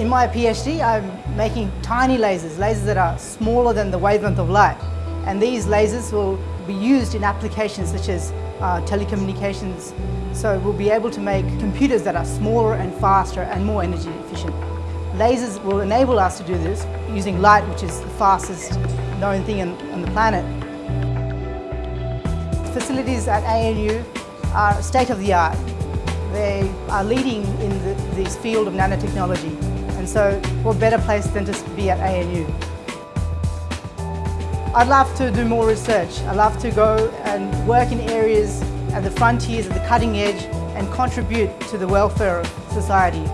In my PhD, I'm making tiny lasers, lasers that are smaller than the wavelength of light. And these lasers will be used in applications such as uh, telecommunications. So we'll be able to make computers that are smaller and faster and more energy efficient. Lasers will enable us to do this using light, which is the fastest known thing on, on the planet. Facilities at ANU are state-of-the-art. They are leading in the, this field of nanotechnology. And so what better place than to be at ANU. I'd love to do more research. I'd love to go and work in areas at the frontiers, at the cutting edge, and contribute to the welfare of society.